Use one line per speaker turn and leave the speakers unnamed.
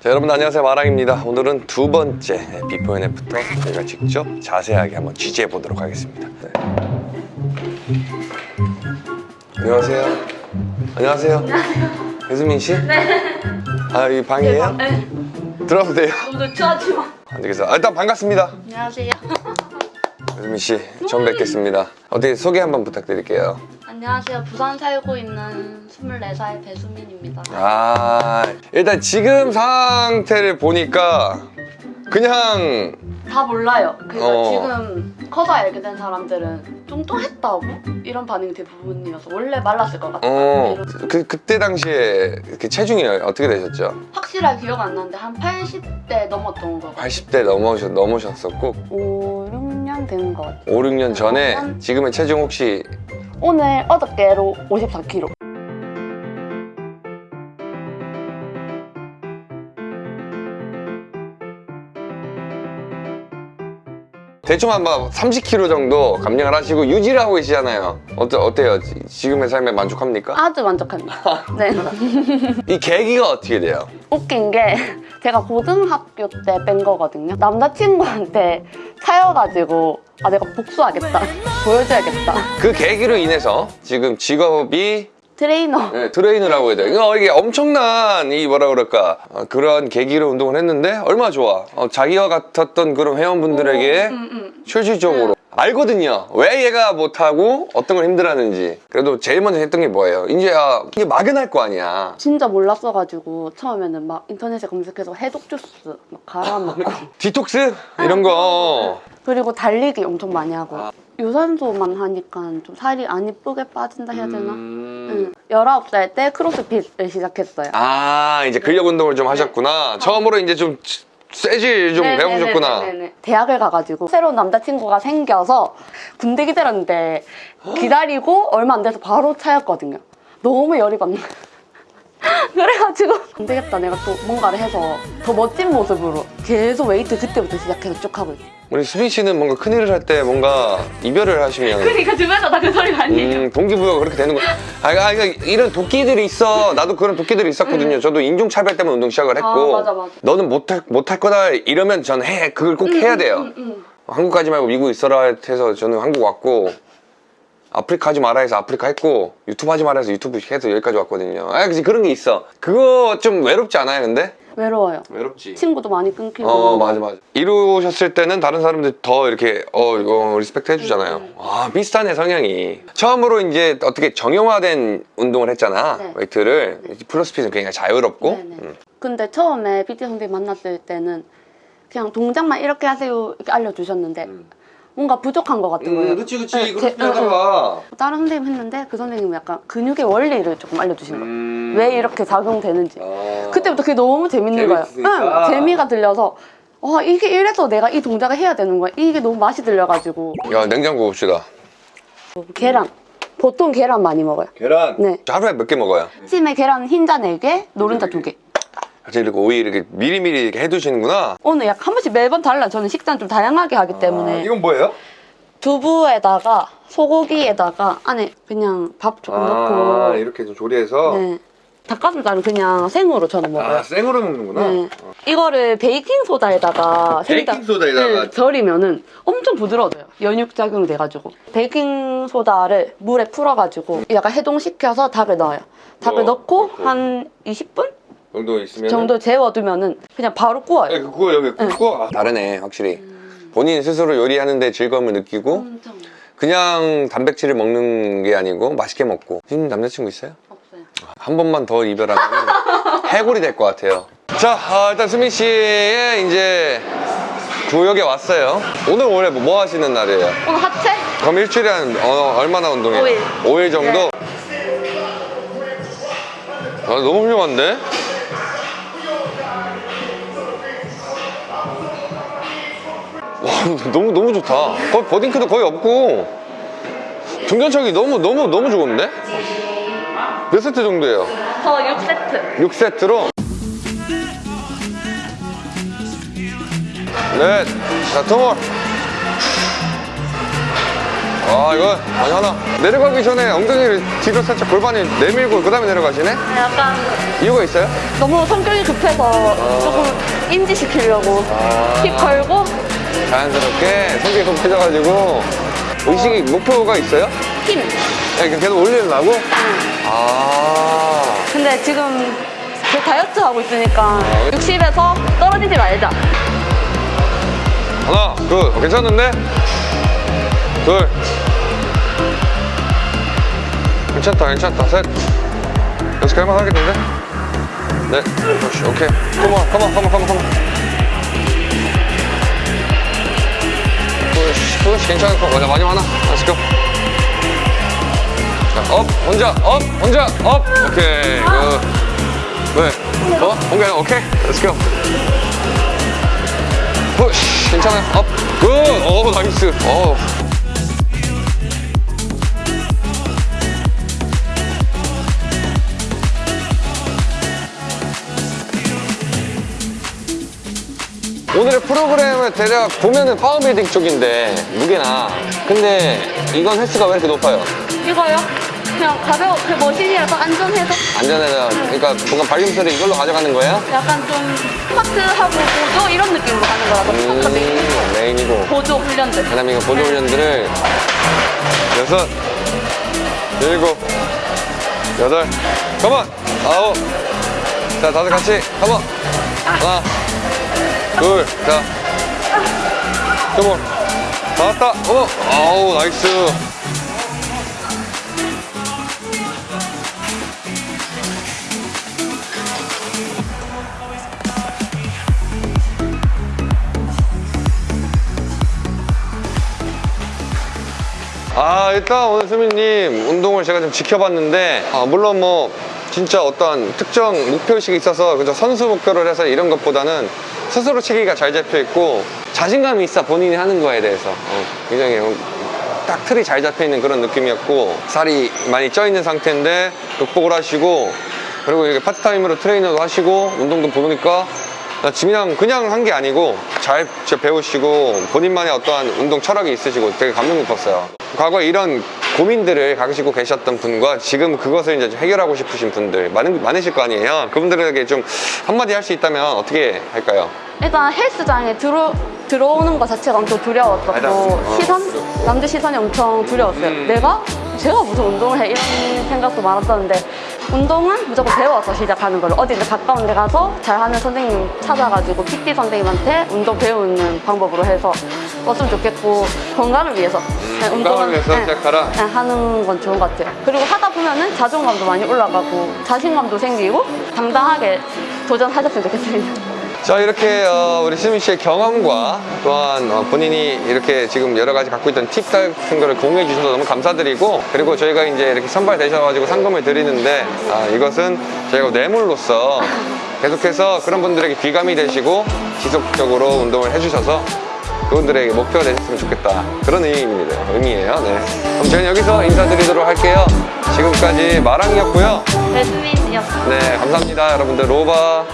자, 여러분 안녕하세요 마랑입니다 오늘은 두 번째 before and after 저희가 직접 자세하게 한번 취재해 보도록 하겠습니다 네. 안녕하세요 안녕하세요 배수민 씨? 네. 아, 이 방이에요?
네.
들어가도 돼요?
오늘 추하지만
안 되겠어. 아, 일단 반갑습니다.
안녕하세요
배수민 씨, 처음 뵙겠습니다. 어떻게 소개 한번 부탁드릴게요.
안녕하세요. 부산 살고 있는 24살 배수민입니다.
아, 일단 지금 상태를 보니까 그냥
다 몰라요. 그러니까
어.
지금 커서 알게 된 사람들은 뚱뚱했다고? 이런 반응이 대부분이어서 원래 말랐을 것 같아요.
어,
이런-
그 그때 당시에 그 체중이 어떻게 되셨죠?
확실하게 기억 안 나는데 한 80대 넘었던 것 같아요.
80대 넘으셨, 넘으셨었고?
5, 6년 된 것 같아요.
5, 6년 전에 지금의 체중 혹시
오늘 어저께로 54kg
대충 한번 30kg 정도 감량을 하시고 유지를 하고 계시잖아요. 어때, 어때요? 지- 지금의 삶에 만족합니까?
아주 만족합니다 네
이 계기가 어떻게 돼요?
웃긴 게 제가 고등학교 때 뺀 거거든요. 남자친구한테 차여가지고 아 내가 복수하겠다. 보여줘야겠다.
그 계기로 인해서 지금 직업이
트레이너.
네, 트레이너라고 해야 돼요. 이거 이게 엄청난 이 뭐라 그럴까 어, 그런 계기로 운동을 했는데 얼마나 좋아. 어, 자기와 같았던 그런 회원분들에게
음, 음.
실질적으로 알거든요. 왜 얘가 못하고 어떤 걸 힘들어하는지. 그래도 제일 먼저 했던 게 뭐예요? 이제 아, 이게 막연할 거 아니야.
진짜 몰랐어가지고 처음에는 막 인터넷에 검색해서 해독 주스 막 갈아 먹고
디톡스 이런 거.
그리고 달리기 엄청 많이 하고 유산소만 하니까 좀 살이 안 이쁘게 빠진다 해야 되나?
음.
응. 19살 때 크로스핏을 시작했어요.
아 이제 근력 운동을 좀 하셨구나. 처음으로 이제 좀 쇠질 좀 배우셨구나.
네네네네네. 대학을 가가지고 새로운 남자친구가 생겨서 군대 기다렸는데 기다리고 얼마 안 돼서 바로 차였거든요. 너무 열이 받는 거예요. 그래가지고 안 되겠다 내가 또 뭔가를 해서 더 멋진 모습으로 계속 웨이트 그때부터 시작해서 쭉 하고 있어요.
우리 수빈 씨는 뭔가 큰일을 할 때 뭔가 이별을 하시면
그러니까 주변에서 다 그 소리 많이 해요.
음, 동기부여가 그렇게 되는 거야. 아, 아, 그러니까 이런 도끼들이 있어. 나도 그런 도끼들이 있었거든요. 저도 인종차별 때문에 운동 시작을 했고.
아, 맞아, 맞아.
너는 못할, 못할 거다 이러면 전 해. 그걸 꼭 해야 돼요.
음, 음.
한국 가지 말고 미국 있어라 해서 저는 한국 왔고. 아프리카 하지 마라 해서 아프리카 했고 유튜브 하지 마라 해서 유튜브 해서 여기까지 왔거든요 아 그치 그런 게 있어 그거 좀 외롭지 않아요 근데?
외로워요.
외롭지
친구도 많이 끊기고.
어 맞아 맞아 이루셨을 때는 다른 사람들 더 이렇게 어 이거 respect 해주잖아요
음.
아 비슷하네 성향이 처음으로 이제 어떻게 정형화된 운동을 했잖아
네.
웨이트를 크로스핏은 굉장히 자유롭고
네네.
음.
근데 처음에 PT 선생님 만났을 때는 그냥 동작만 이렇게 하세요 이렇게 알려주셨는데 뭔가 부족한 것 같은 거예요.
음, 그치 그치
네,
그렇게
제- 응,
하다가
다른 선생님 했는데 그 선생님은 약간 근육의 원리를 조금 알려주신 거예요.
음.
왜 이렇게 작용되는지.
어.
그때부터 그게 너무 재밌는 거예요.
재밌으니까.
응, 재미가 들려서 와 이게 이래서 내가 이 동작을 해야 되는 거야. 이게 너무 맛이 들려가지고
야 냉장고 봅시다
계란. 보통 계란 많이 먹어요.
계란
네.
하루에 몇 개 먹어요?
아침에 계란 흰자 4개, 노른자 2개.
이렇게 오이 이렇게 미리미리 이렇게 해두시는구나
오늘 약 한 번씩 매번 달라. 저는 식단 좀 다양하게 하기 때문에.
아, 이건 뭐예요?
두부에다가 소고기에다가 안에 그냥 밥 조금
아
넣고
이렇게 좀 조리해서
네. 닭가슴살은 그냥 생으로 저는 먹어요.
아 생으로 먹는구나
네. 이거를 베이킹 소다에다가
베이킹 소다에다가?
네, 절이면은 엄청 부드러워져요. 연육 작용이 돼가지고 베이킹 소다를 물에 풀어가지고 약간 해동시켜서 닭을 넣어요. 닭을
넣어,
넣고
넣고.
한 20분
정도 있으면
정도 재워두면은 그냥 바로 구워요.
네, 그거 여기 그거 아, 다르네 확실히 본인 스스로 요리하는데 즐거움을 느끼고
엄청
그냥 단백질을 먹는 게 아니고 맛있게 먹고 지금 남자친구 있어요?
없어요.
한 번만 더 이별하면 해골이 될 것 같아요 자 아, 일단 수민 씨의 이제 구역에 왔어요 오늘 원래 뭐 하시는 날이에요?
오늘 하체?
그럼 일주일에 한 어, 얼마나 운동해요?
오일.
5일 정도? 아, 너무 훌륭한데? 너무 너무 좋다. 거의 버딩크도 거의 없고. 중견척이 너무 너무 너무 좋은데? 몇 세트 정도예요?
저 6세트.
6세트로? 넷, 자, 투몰. 아 이거 많이 하나. 내려가기 전에 엉덩이를 뒤로 살짝 골반을 내밀고 그 다음에 내려가시네?
약간
이유가 있어요?
너무 성격이 급해서 조금 인지시키려고. 힙 걸고
자연스럽게 성격이 급해져가지고 의식이 목표가 있어요?
힘.
이렇게 계속 올리려고? 아
근데 지금 제 다이어트 하고 있으니까 60에서 떨어지지 말자.
하나 둘 괜찮은데? 둘 괜찮다 괜찮다 셋 연습 할만 하겠는데? 네 그렇지 오케이 컴온 컴온 컴온 컴온 컴온 괜찮을 거 맞아. 많이 많아. Let's go. 자, up 혼자 up 혼자 up. 오케이 good. 왜? 어? 공개 오케이 Let's go. push 괜찮아요. up good 오 nice. 어 오늘의 프로그램 을 대략 보면은 powerbuilding 쪽인데 무게나. 근데 이건 횟수가 왜 이렇게 높아요?
이거요? 그냥 가벼워, 그 machine이라서 안전해서.
안전해서. 그러니까 뭔가 발림소리 이걸로 가져가는 거예요?
약간 좀 스쿼트하고 보조 이런 느낌으로 하는 거라서 스쿼트 메인
음, 메인이고.
보조 훈련들.
그다음에 이거 보조 훈련들을 여섯 일곱 여덟 come on! 아홉. 자 다들 같이 come on! 하나 둘자 come on 다 왔다. 어 아우 nice. 아 일단 오늘 수민님 운동을 제가 좀 지켜봤는데 아, 물론 뭐 진짜 어떤 특정 목표의식이 있어서 그저 선수 목표를 해서 이런 것보다는 스스로 체계가 잘 잡혀 있고 자신감이 있어 본인이 하는 거에 대해서 어, 굉장히 딱 틀이 잘 잡혀 있는 그런 느낌이었고 살이 많이 쪄 있는 상태인데 극복을 하시고 그리고 이렇게 파트타임으로 트레이너도 하시고 운동도 보니까 나 그냥 그냥 한 게 아니고 잘 배우시고 본인만의 어떠한 운동 철학이 있으시고 되게 감명 깊었어요. 과거에 이런 고민들을 가지고 계셨던 분과 지금 그것을 이제 좀 해결하고 싶으신 분들 많은, 많으실 거 아니에요. 그분들에게 좀 한마디 할 수 있다면 어떻게 할까요?
일단 헬스장에 들어, 들어오는 것 자체가 엄청 두려웠었고.
어.
시선? 남들 시선이 엄청 두려웠어요
음.
내가? 제가 무슨 운동을 해? 이런 생각도 많았었는데 운동은 무조건 배워서 시작하는 걸로. 어디 가까운 데 가서 잘하는 선생님 찾아가지고 PT 선생님한테 운동 배우는 방법으로 해서 왔으면 좋겠고 건강을 위해서.
음, 건강을 위해서
네,
시작하라?
네, 하는 건 좋은 것 같아요. 그리고 하다 보면은 자존감도 많이 올라가고 자신감도 생기고 당당하게 도전하셨으면 좋겠습니다
자 이렇게 어, 우리 수민 씨의 경험과 또한 어, 본인이 이렇게 지금 여러 가지 갖고 있던 팁 같은 거를 공유해 주셔서 너무 감사드리고 그리고 저희가 이제 이렇게 선발되셔가지고 상금을 드리는데 아, 이것은 저희가 뇌물로서 계속해서 그런 분들에게 귀감이 되시고 지속적으로 운동을 해주셔서 그분들에게 목표가 되셨으면 좋겠다. 그런 의미입니다. 의미예요. 네. 그럼 저희는 여기서 인사드리도록 할게요. 지금까지 마랑이었고요.
배수민이었습니다.
네 감사합니다. 여러분들 로바